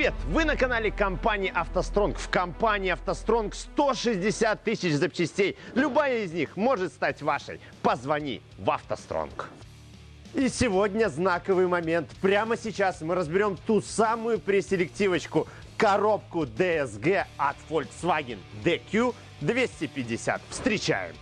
Привет! Вы на канале компании «АвтоСтронг». В компании «АвтоСтронг» 160 тысяч запчастей. Любая из них может стать вашей. Позвони в «АвтоСтронг». И сегодня знаковый момент. Прямо сейчас мы разберем ту самую преселективочку коробку DSG от Volkswagen DQ 250. Встречаем!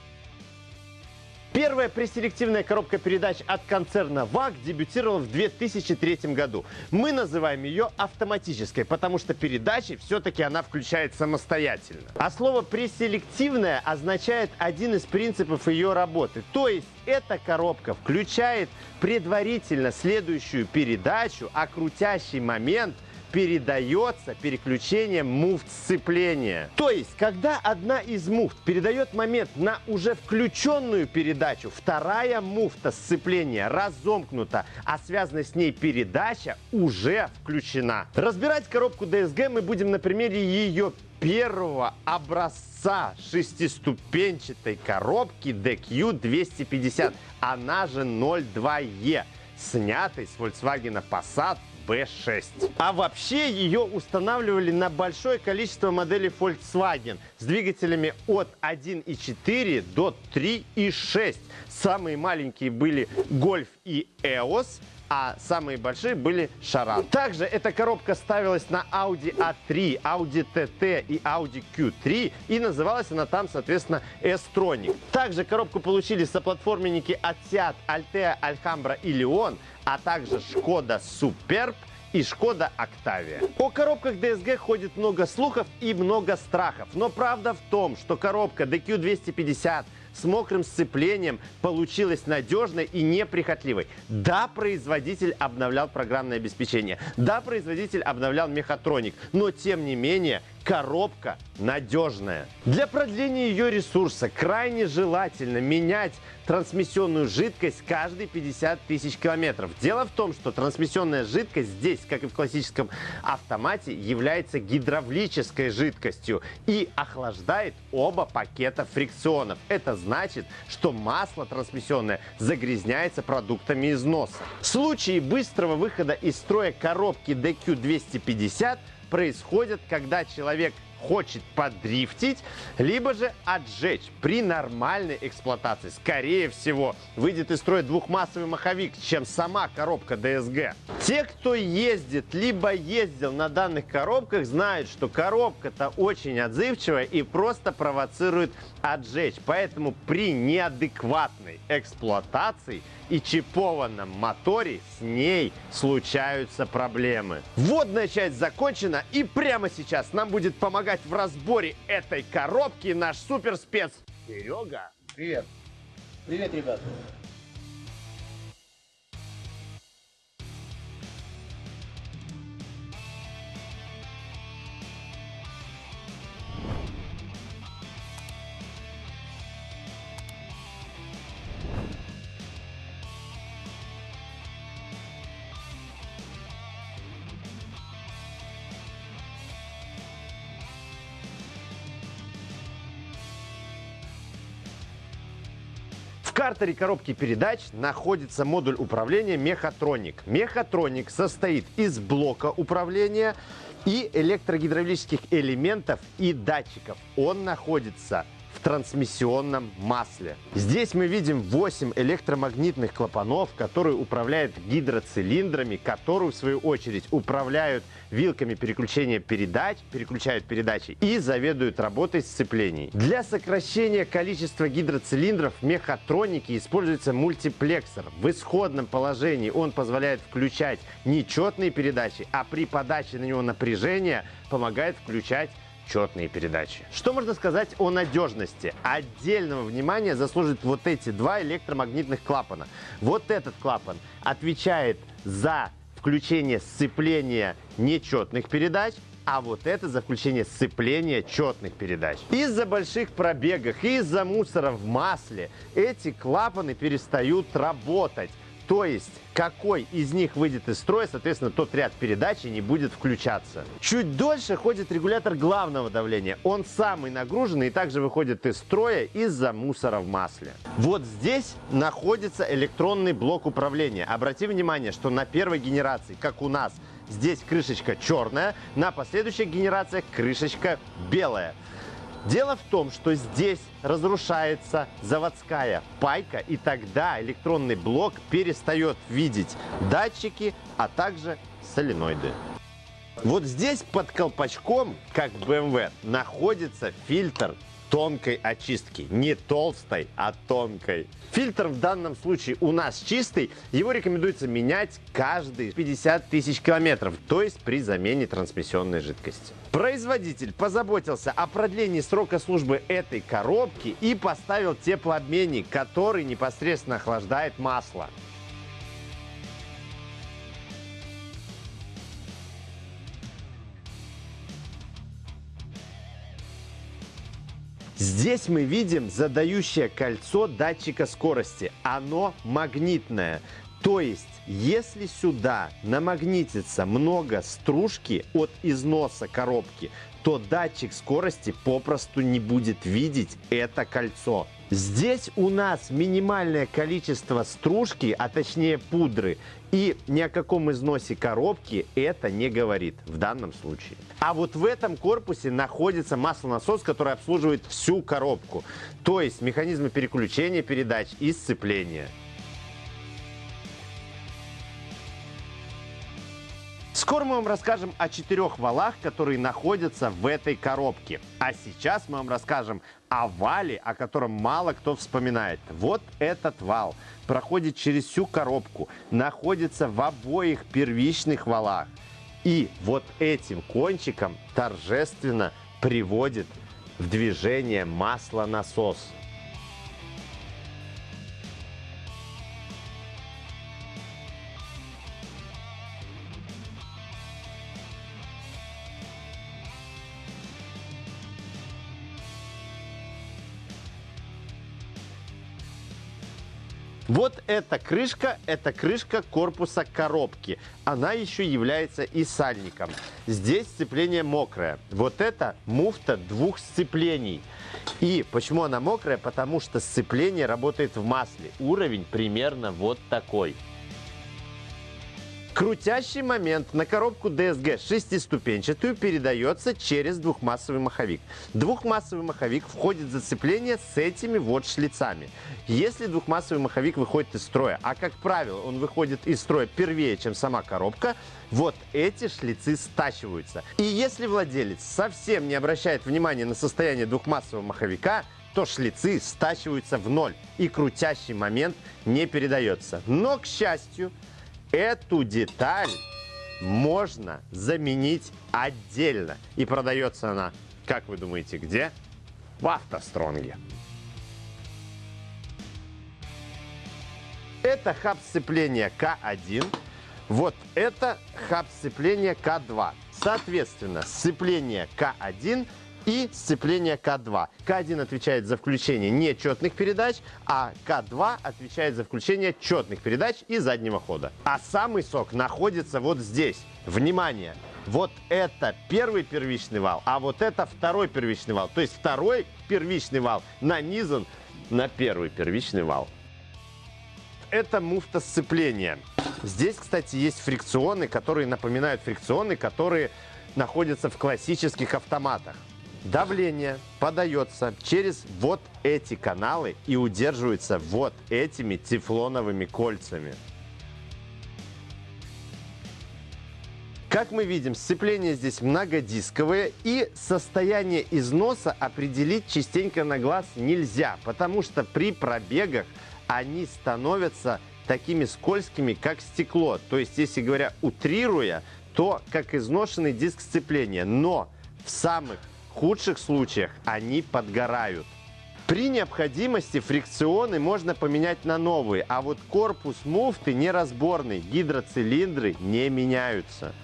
Первая преселективная коробка передач от концерна VAG дебютировала в 2003 году. Мы называем ее автоматической, потому что передачи все-таки она включает самостоятельно. А слово преселективная означает один из принципов ее работы. То есть эта коробка включает предварительно следующую передачу, а крутящий момент – передается переключением муфт сцепления. То есть, когда одна из муфт передает момент на уже включенную передачу, вторая муфта сцепления разомкнута, а связанная с ней передача уже включена. Разбирать коробку DSG мы будем на примере ее первого образца шестиступенчатой коробки DQ250, она же 02E, снятой с Volkswagen Passat B6. А вообще ее устанавливали на большое количество моделей Volkswagen с двигателями от 1.4 до 3.6. Самые маленькие были Golf и EOS, а самые большие были Шаран. Также эта коробка ставилась на Audi A3, Audi TT и Audi Q3 и называлась она там, соответственно, S-Tronic. Также коробку получили соплатформенники Seat, Altea, Alhambra и Leon, а также Шкода Superb и Шкода Октавия. О коробках DSG ходит много слухов и много страхов. Но правда в том, что коробка DQ250 с мокрым сцеплением получилась надежной и неприхотливой. Да, производитель обновлял программное обеспечение. Да, производитель обновлял мехатроник. Но тем не менее коробка надежная. Для продления ее ресурса крайне желательно менять трансмиссионную жидкость каждые 50 тысяч километров. Дело в том, что трансмиссионная жидкость здесь, как и в классическом автомате, является гидравлической жидкостью и охлаждает оба пакета фрикционов. Это значит, что масло трансмиссионное загрязняется продуктами износа. В случае быстрого выхода из строя коробки DQ250 происходит, когда человек хочет подрифтить, либо же отжечь при нормальной эксплуатации. Скорее всего, выйдет из строя двухмассовый маховик, чем сама коробка DSG. Те, кто ездит, либо ездил на данных коробках, знают, что коробка-то очень отзывчивая и просто провоцирует отжечь. Поэтому при неадекватной эксплуатации – и чипованном моторе с ней случаются проблемы. Вводная часть закончена и прямо сейчас нам будет помогать в разборе этой коробки наш суперспец Серега. Привет. Привет, ребята. Картере коробки передач находится модуль управления Мехатроник. Мехатроник состоит из блока управления и электрогидравлических элементов и датчиков. Он находится в трансмиссионном масле. Здесь мы видим 8 электромагнитных клапанов, которые управляют гидроцилиндрами, которые в свою очередь управляют вилками переключения передач, переключают передачи и заведуют работой сцеплений. Для сокращения количества гидроцилиндров в мехатронике используется мультиплексор. В исходном положении он позволяет включать нечетные передачи, а при подаче на него напряжения помогает включать четные передачи. Что можно сказать о надежности? Отдельного внимания заслуживают вот эти два электромагнитных клапана. Вот этот клапан отвечает за включение сцепления нечетных передач, а вот это за включение сцепления четных передач. Из-за больших пробегов из-за мусора в масле эти клапаны перестают работать. То есть, какой из них выйдет из строя, соответственно, тот ряд передачи не будет включаться. Чуть дольше ходит регулятор главного давления. Он самый нагруженный и также выходит из строя из-за мусора в масле. Вот здесь находится электронный блок управления. Обрати внимание, что на первой генерации, как у нас, здесь крышечка черная, на последующих генерациях крышечка белая. Дело в том, что здесь разрушается заводская пайка, и тогда электронный блок перестает видеть датчики, а также соленоиды. Вот здесь под колпачком, как в BMW, находится фильтр тонкой очистки. Не толстой, а тонкой. Фильтр в данном случае у нас чистый. Его рекомендуется менять каждые 50 тысяч километров, то есть при замене трансмиссионной жидкости. Производитель позаботился о продлении срока службы этой коробки и поставил теплообменник, который непосредственно охлаждает масло. Здесь мы видим задающее кольцо датчика скорости. Оно магнитное. То есть, если сюда намагнитится много стружки от износа коробки, то датчик скорости попросту не будет видеть это кольцо. Здесь у нас минимальное количество стружки, а точнее пудры, и ни о каком износе коробки это не говорит в данном случае. А вот в этом корпусе находится маслонасос, который обслуживает всю коробку, то есть механизмы переключения передач и сцепления. Скоро мы вам расскажем о четырех валах, которые находятся в этой коробке. А сейчас мы вам расскажем о вале, о котором мало кто вспоминает. Вот этот вал проходит через всю коробку, находится в обоих первичных валах. И вот этим кончиком торжественно приводит в движение маслонасос. Вот эта крышка, это крышка корпуса коробки. Она еще является и сальником. Здесь сцепление мокрое. Вот это муфта двух сцеплений. И почему она мокрая? Потому что сцепление работает в масле. Уровень примерно вот такой. Крутящий момент на коробку DSG шестиступенчатую передается через двухмассовый маховик. Двухмассовый маховик входит в зацепление с этими вот шлицами. Если двухмассовый маховик выходит из строя, а как правило он выходит из строя первее, чем сама коробка, вот эти шлицы стачиваются. И если владелец совсем не обращает внимания на состояние двухмассового маховика, то шлицы стачиваются в ноль и крутящий момент не передается. Но, к счастью, Эту деталь можно заменить отдельно. И продается она, как вы думаете, где? В автостронге. Это хаб сцепления К1. Вот это хаб сцепления К2. Соответственно, сцепление К1 и сцепление К2. К1 отвечает за включение нечетных передач, а К2 отвечает за включение четных передач и заднего хода. А самый сок находится вот здесь. Внимание! Вот это первый первичный вал, а вот это второй первичный вал. То есть второй первичный вал нанизан на первый первичный вал. Это муфта сцепления. Здесь, кстати, есть фрикционы, которые напоминают фрикционы, которые находятся в классических автоматах. Давление подается через вот эти каналы и удерживается вот этими тефлоновыми кольцами. Как мы видим, сцепление здесь многодисковое и состояние износа определить частенько на глаз нельзя, потому что при пробегах они становятся такими скользкими, как стекло. То есть, если говоря, утрируя, то как изношенный диск сцепления. Но в самых худших случаях они подгорают. При необходимости фрикционы можно поменять на новые, а вот корпус муфты неразборный, гидроцилиндры не меняются.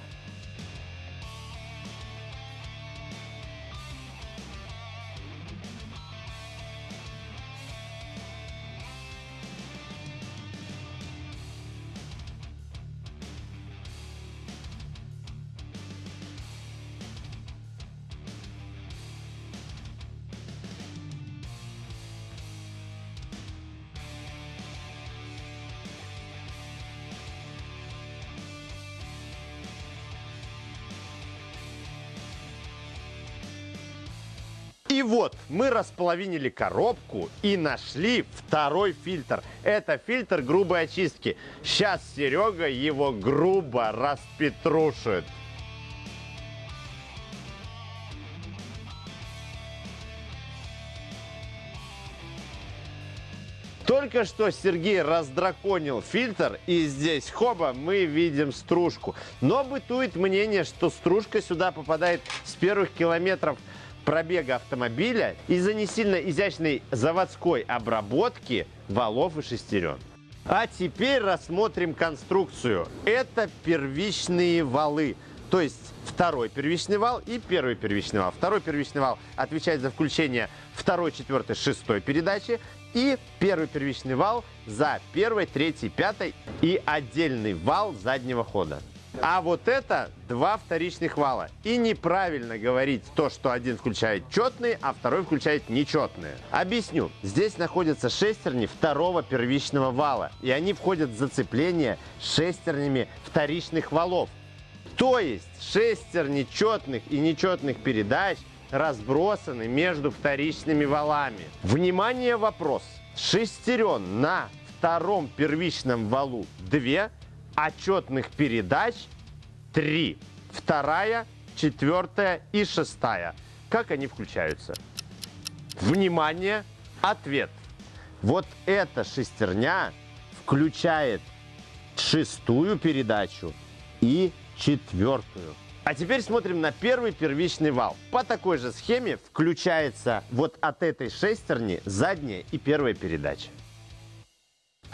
И вот мы располовинили коробку и нашли второй фильтр. Это фильтр грубой очистки. Сейчас Серега его грубо распетрушит. Только что Сергей раздраконил фильтр, и здесь, хоба, мы видим стружку. Но бытует мнение, что стружка сюда попадает с первых километров пробега автомобиля из-за не сильно изящной заводской обработки валов и шестерен. А теперь рассмотрим конструкцию. Это первичные валы. То есть второй первичный вал и первый первичный вал. Второй первичный вал отвечает за включение второй, четвертой, шестой передачи. И первый первичный вал за первой, третьей, пятой и отдельный вал заднего хода. А вот это два вторичных вала. И неправильно говорить то, что один включает четные, а второй включает нечетные. Объясню. Здесь находятся шестерни второго первичного вала. И они входят в зацепление шестернями вторичных валов. То есть шестерни четных и нечетных передач разбросаны между вторичными валами. Внимание, вопрос. Шестерен на втором первичном валу 2, а четных передач 3. Вторая, четвертая и шестая. Как они включаются? Внимание, ответ. Вот эта шестерня включает шестую передачу и четвертую. А теперь смотрим на первый первичный вал. По такой же схеме включается вот от этой шестерни задняя и первая передача.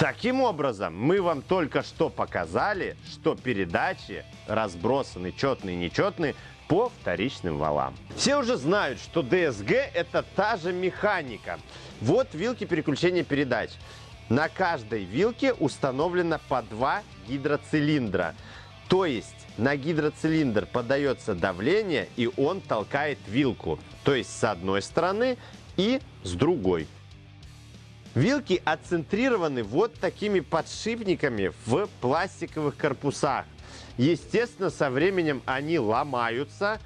Таким образом, мы вам только что показали, что передачи разбросаны четные и нечетные по вторичным валам. Все уже знают, что ДСГ это та же механика. Вот вилки переключения передач. На каждой вилке установлено по два гидроцилиндра. То есть на гидроцилиндр подается давление, и он толкает вилку. То есть с одной стороны и с другой. Вилки отцентрированы вот такими подшипниками в пластиковых корпусах. Естественно, со временем они ломаются,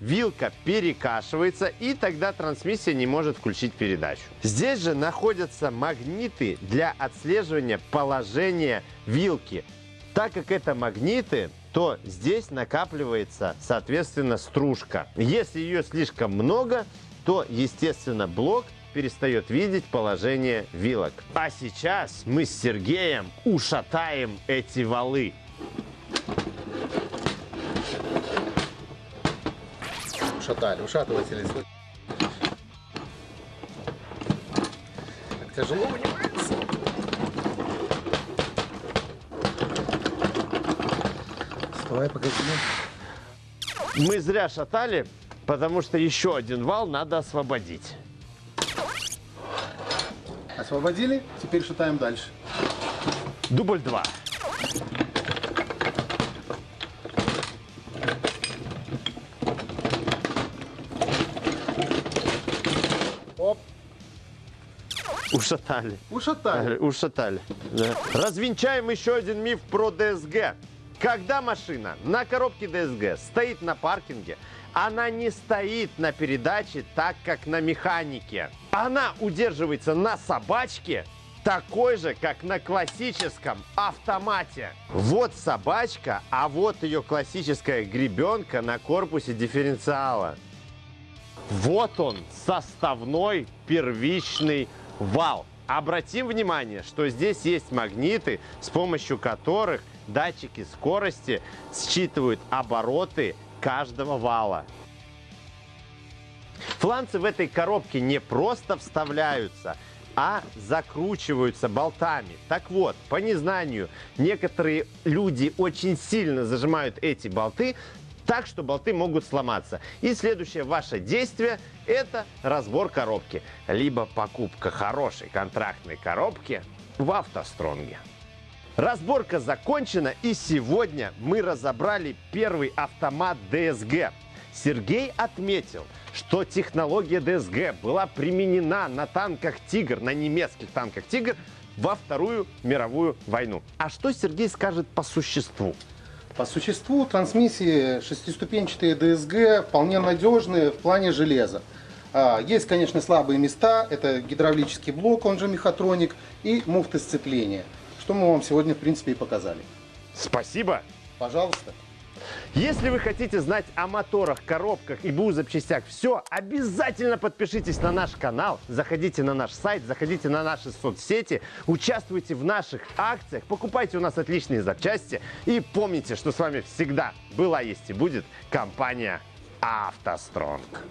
вилка перекашивается, и тогда трансмиссия не может включить передачу. Здесь же находятся магниты для отслеживания положения вилки. Так как это магниты, то здесь накапливается, соответственно, стружка. Если ее слишком много, то, естественно, блок перестает видеть положение вилок. А сейчас мы с Сергеем ушатаем эти валы. Ушатали, ушатыватели. Так тяжело вынимается. Вставай, пока Мы зря шатали, потому что еще один вал надо освободить. Освободили, теперь шатаем дальше. Дубль 2. Оп, Ушатали. ушатали. Ушатали. да. Развенчаем еще один миф про ДСГ. Когда машина на коробке ДСГ стоит на паркинге, она не стоит на передаче так, как на механике. Она удерживается на собачке, такой же, как на классическом автомате. Вот собачка, а вот ее классическая гребенка на корпусе дифференциала. Вот он, составной первичный вал. Обратим внимание, что здесь есть магниты, с помощью которых датчики скорости считывают обороты каждого вала. Фланцы в этой коробке не просто вставляются, а закручиваются болтами. Так вот, по незнанию, некоторые люди очень сильно зажимают эти болты, так что болты могут сломаться. И следующее ваше действие – это разбор коробки, либо покупка хорошей контрактной коробки в автостронге. Разборка закончена, и сегодня мы разобрали первый автомат DSG. Сергей отметил, что технология DSG была применена на танках «Тигр», на немецких танках «Тигр» во Вторую мировую войну. А что Сергей скажет по существу? По существу трансмиссии шестиступенчатые ДСГ вполне надежные в плане железа. А, Есть, конечно, слабые места. Это гидравлический блок, он же мехатроник, и муфты сцепления. Что мы вам сегодня, в принципе, и показали. Спасибо. Пожалуйста. Если вы хотите знать о моторах, коробках и БУ запчастях все, обязательно подпишитесь на наш канал, заходите на наш сайт, заходите на наши соцсети, участвуйте в наших акциях, покупайте у нас отличные запчасти и помните, что с вами всегда была, есть и будет компания «АвтоСтронг».